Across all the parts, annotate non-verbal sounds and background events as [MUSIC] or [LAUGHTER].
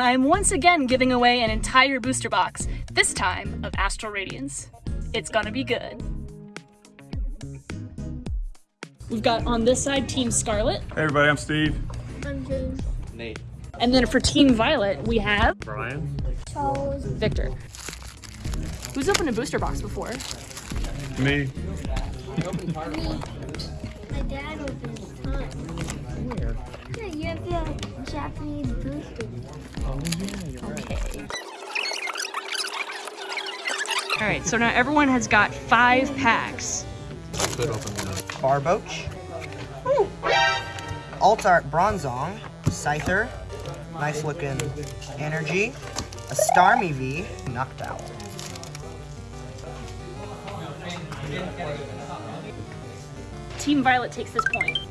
I'm once again giving away an entire booster box, this time of Astral Radiance. It's gonna be good. We've got on this side Team Scarlet, Hey everybody, I'm Steve. I'm James. Nate. and then for Team Violet, we have Brian. Charles. Victor. Who's opened a booster box before? Me. Me. My dad opens time. Yeah, you have the Japanese booster. Oh, yeah, you're Okay. All right, so now everyone has got five packs. Could open one. Barboach, Altart Bronzong, Scyther, nice looking Energy, a Starmie V, Noctowl. Team Violet takes this point.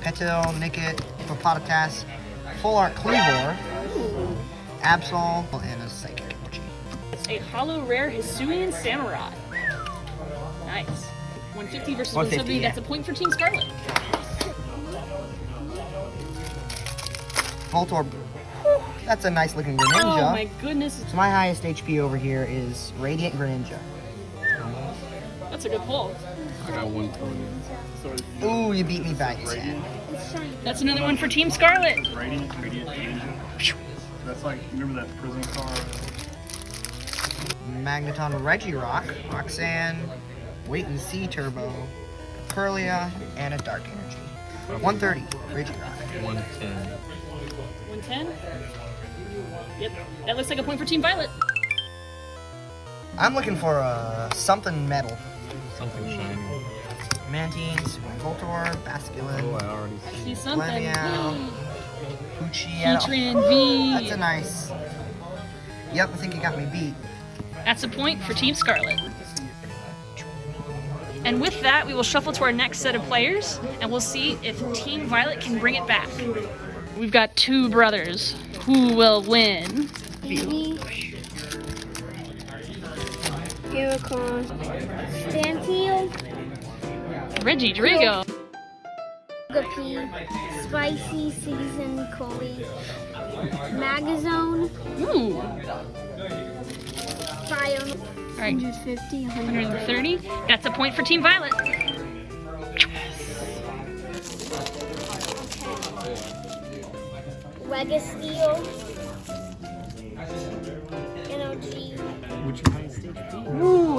Petal, Nickit, Hippopotamus, Full Art Cleavor, Absol, and a Psychic Energy. It's a holo rare Hisuian Samurott. Nice. 150 versus 170, 150, yeah. that's a point for Team Scarlet. Voltorb, that's a nice looking Greninja. Oh my goodness, So my highest HP over here is Radiant Greninja. That's a good pull. I got 120. Ooh, you beat me by 10. That's another one for Team Scarlet. Radiant, Radiant Angel. That's like, remember that prison car? Magneton Regirock, Roxanne, Wait and See Turbo, Kirlia, and a Dark Energy. 130, Regirock. 110. 110. Yep, that looks like a point for Team Violet. I'm looking for uh, something metal. Something shiny. Mantine, Voltor, Oh, Basculin, I already [GASPS] I see. see something. Lemiao, Poochie. Heatran V. That's a nice. Yep, I think you got me beat. That's a point for Team Scarlet. And with that, we will shuffle to our next set of players, and we'll see if Team Violet can bring it back. We've got two brothers. Who will win? Baby. Stanteel. Regidrago. Spicy Season Coley. Magnezone. Ooh. Fire. All right, 150. 130. That's a point for Team Violet. Registeel.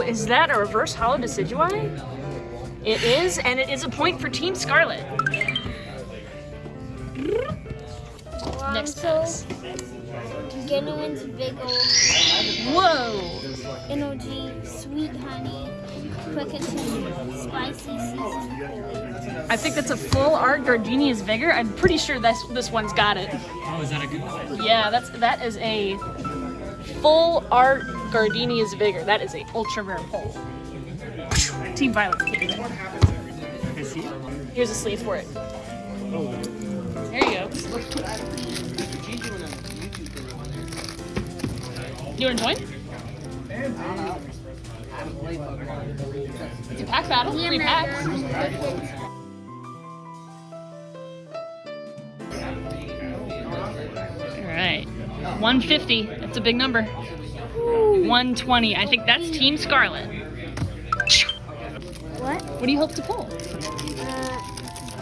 Is that a reverse holo Decidueye? It is, and it is a point for Team Scarlet. Next Lonzo. pass. Gardenia's Vigor. Whoa! NOG. Sweet Honey. Quicketon. Spicy Season I think that's a full art Gardenia's Vigor. I'm pretty sure this this one's got it. Oh, is that a good one? Yeah, that's that is a full art Gardenia's Vigor. That is a ultra rare pull. Team Violet. Here's a sleeve for it. There you go. You want to join? It's a pack battle. Three packs. All right. 150. That's a big number. 120. I think that's Team Scarlet. What? What do you hope to pull? Uh,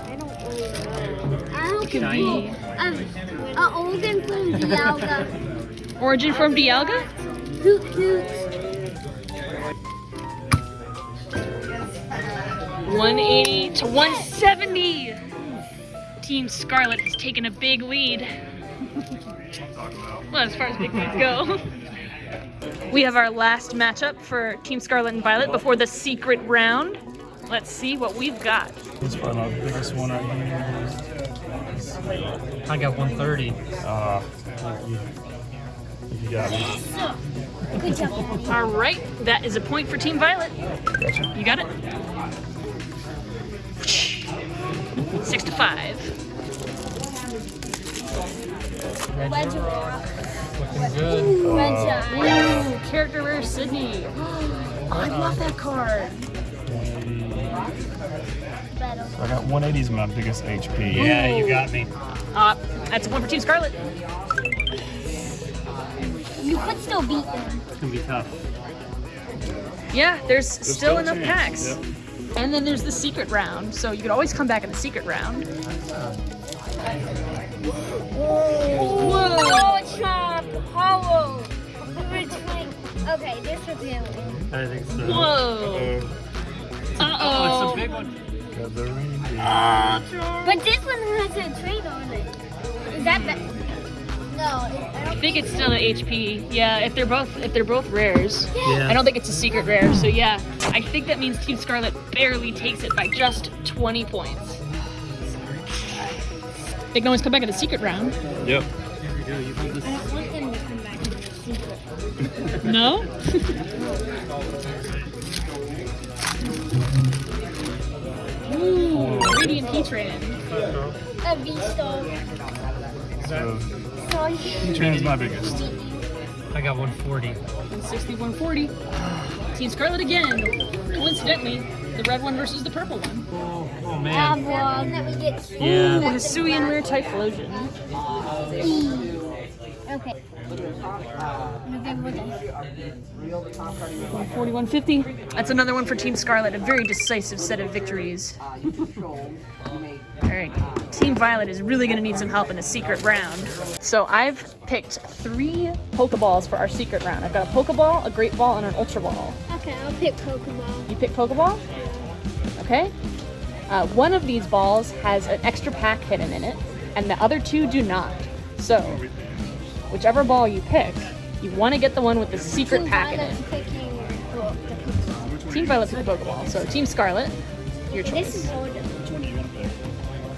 I don't really know. I hope could to be- be um, a Olden from Dialga. Origin Forme Dialga? Hoot hoot. 180 to 170. Team Scarlet has taken a big lead. [LAUGHS] well, as far as big leads go. [LAUGHS] We have our last matchup for Team Scarlet and Violet before the secret round. Let's see what we've got. This is probably my biggest one right here. I got 130. Uh, you, you got me. Good job. All right, that is a point for Team Violet. Gotcha. You got it? Six to five. Regirock. Looking good. Reggie. Ooh, character rare Sydney. Oh, [GASPS] I love that card. I got 180 is my biggest HP. Yeah, you got me. Uh, that's one for Team Scarlet. You could still beat them. It's gonna be tough. Yeah, there's still, still enough chance, packs. yep. And then there's the secret round, so you could always come back in the secret round. Okay, this would be a win. I think so. Whoa! Uh-oh. Uh Oh, oh. it's a big one. Got the reindeer. But this one has a trade on it. Is that better? No, I I don't think it's still an HP. Yeah, if they're both if they're both rares. Yeah. I don't think it's a secret rare, so yeah. I think that means Team Scarlet barely takes it by just 20 points. They can always come back in the secret round. Yep. Here we go. You hold this. No? Ooh, Radiant Heatran. A V-Star. So, Sorry. Tran is my biggest. I got 140. 6140. Team Scarlet again. Coincidentally, the red one versus the purple one. Oh, oh Um, man. one that we get. Yeah. Ooh, Hisuian Rare Typhlosion. Okay. November 4150. That's another one for Team Scarlet. A very decisive set of victories. Alright. Team Violet is really going to need some help in the secret round. So I've picked three Pokeballs for our secret round. I've got a Pokeball, a Great Ball, and an Ultra Ball. Okay, I'll pick Pokeball. You pick Pokeball? Okay. Uh, one of these balls has an extra pack hidden in it, and the other two do not. So, whichever ball you pick, you want to get the one with the secret Team pack in Violet's it. picking well, the Team Violet picked the Pokeball. So, Team Scarlet, your This is choice.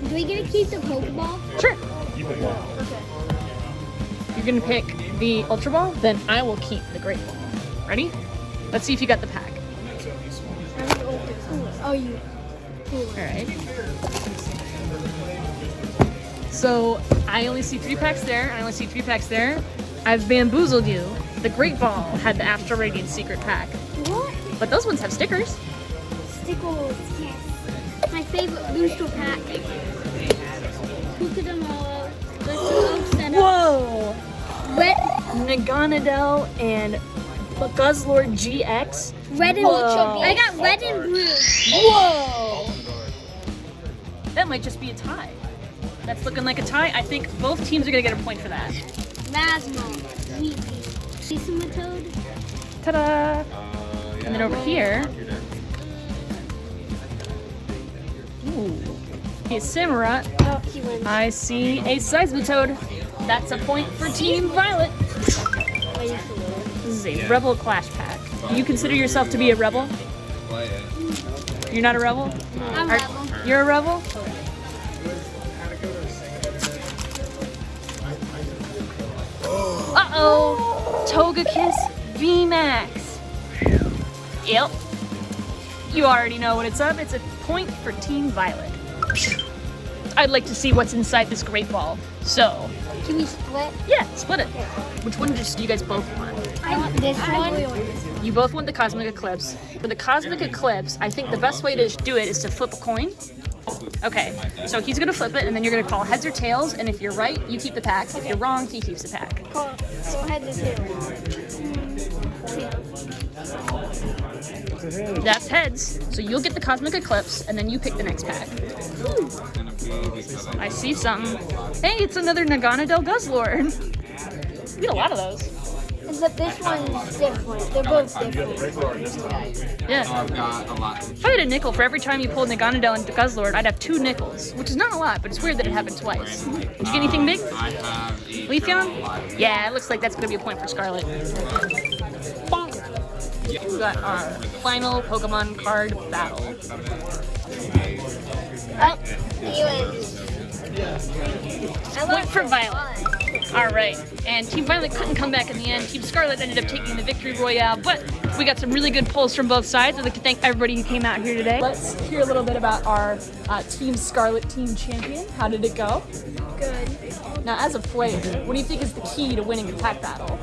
Do we get to keep the Pokeball? Sure. Okay. You're going to pick the Ultra Ball, then I will keep the Great Ball. Ready? Let's see if you got the pack. I'm gonna open. Oh, you. Alright. So I only see three packs there, and I only see three packs there. I've bamboozled you. The Great Ball had the Astral Radiant secret pack, What? but those ones have stickers. Stickles, yes. My favorite booster pack. Look at them all. Let's all set up. Whoa! Red, Naganadel and Guzzlord GX. red and Whoa. I got red and blue. Whoa! That might just be a tie. That's looking like a tie. I think both teams are gonna get a point for that. Rasmo, Weepy, Seismitoad, Ta-da! And then over here, ooh, a Samurott. Oh, Arcuin. I see a Seismitoad. That's a point for Team Violet. This is a Rebel Clash pack. Do you consider yourself to be a rebel? You're not a rebel? I'm Are- Rebel. You're a rebel? Uh-oh! Togekiss VMAX. Yep. You already know what it's up. It's a point for Team Violet. I'd like to see what's inside this great ball. So, Can we split? yeah, split it. Which one just do you guys both want? I want this one. You both want the Cosmic Eclipse. For the Cosmic Eclipse, I think the best way to do it is to flip a coin. Okay, so he's gonna flip it, and then you're gonna call heads or tails, and if you're right, you keep the pack. If you're wrong, he keeps the pack. Go, go ahead and do That's heads. So you'll get the Cosmic Eclipse, and then you pick the next pack. I see something. Hey, it's another Naganadel Guzzlord. We get a lot of those. But this one's different. They're both different. Yeah. If I had a nickel for every time you pulled Naganadel and Guzzlord, I'd have two nickels, which is not a lot, but it's weird that it happened twice. Did you get anything big? I have Leafeon? Yeah, it looks like that's gonna be a point for Scarlet. Bonk. We got our final Pokemon card battle. Oh, anyways. I Point for Violet. All right, and Team Violet couldn't come back in the end. Team Scarlet ended up taking the victory royale, but we got some really good pulls from both sides. I'd like to thank everybody who came out here today. Let's hear a little bit about our uh, Team Scarlet team champion. How did it go? Good. Now, as a player, what do you think is the key to winning a pack battle?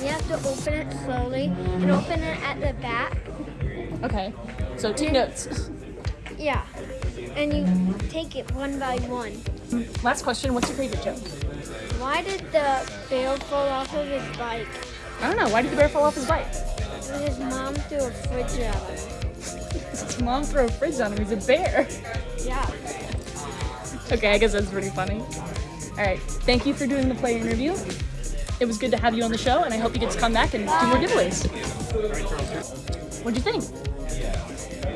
You have to open it slowly and open it at the back. Okay, so take notes. [LAUGHS] Yeah. and you take it one by one. Last question, what's your favorite joke? Why did the bear fall off of his bike? I don't know, why did the bear fall off his bike? Because his mom threw a fridge at him. His [LAUGHS] mom threw a fridge on him, he's a bear. Yeah. Okay, I guess that's pretty funny. All right, thank you for doing the play interview. It was good to have you on the show, and I hope you get to come back and do more giveaways. What'd you think?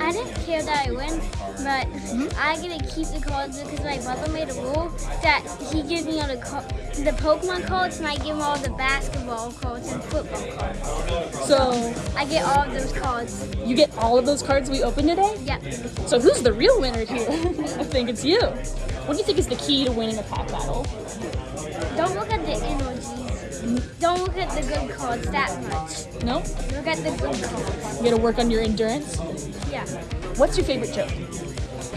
I didn't care that I win, but I get to keep the cards because my brother made a rule that he gives me all the the Pokemon cards and I give him all the basketball cards and football cards. So, I get all of those cards. you get all of those cards we opened today? Yeah. So, who's the real winner here? [LAUGHS] I think it's you. What do you think is the key to winning a pack battle? Don't look at the energies. Don't look at the good cards that much. No? Look at the good cards. You gotta work on your endurance. Yeah. What's your favorite joke?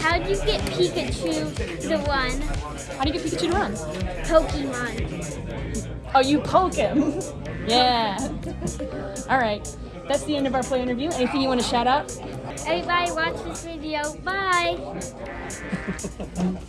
How do you get Pikachu to run How do you get Pikachu to run? Pokemon? Oh, you poke him. [LAUGHS] yeah. All right. That's the end of our play interview. Anything you want to shout out? Everybody watch this video. Bye. [LAUGHS]